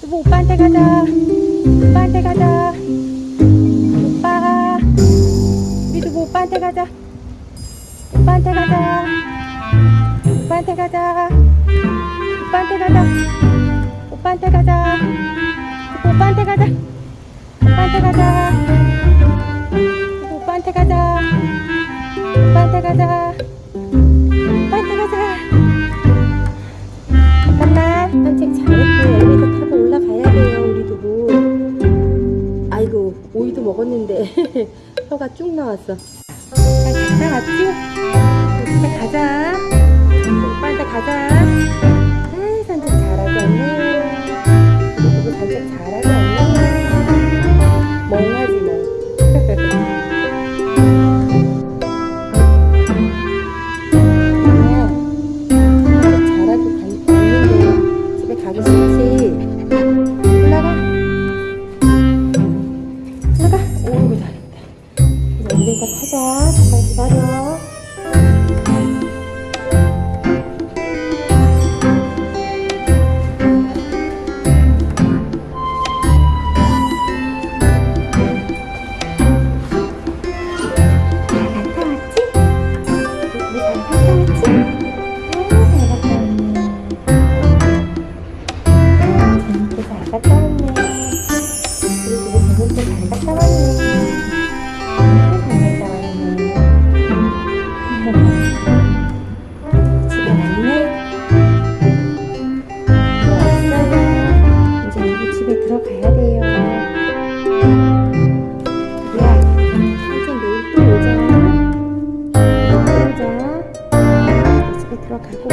두부 오빠한테 가자. 오빠한테 가자. 오빠. 우리 두부 오빠한테 가자. 오빠한테 가자. 오빠한테 가자. 오빠한테 가자. 오빠한테 가자. 오빠한테 가자. 오빠한테 가자. 오빠한테 가자. 오빠한테 가자. 오빠한테 가자. 잠깐만 산책 오이도 먹었는데 혀가 쭉 나왔어. 잘 왔지? 집에 가자 오빠 한테 가자. 아 산책 잘하고 우리 두부 산책 잘하고 왔네 엘리베이터 타자. 잠깐 기다려 들어가야 돼요. 네. 야 삼촌 내일 또 오자 또 오자 집에 들어가고.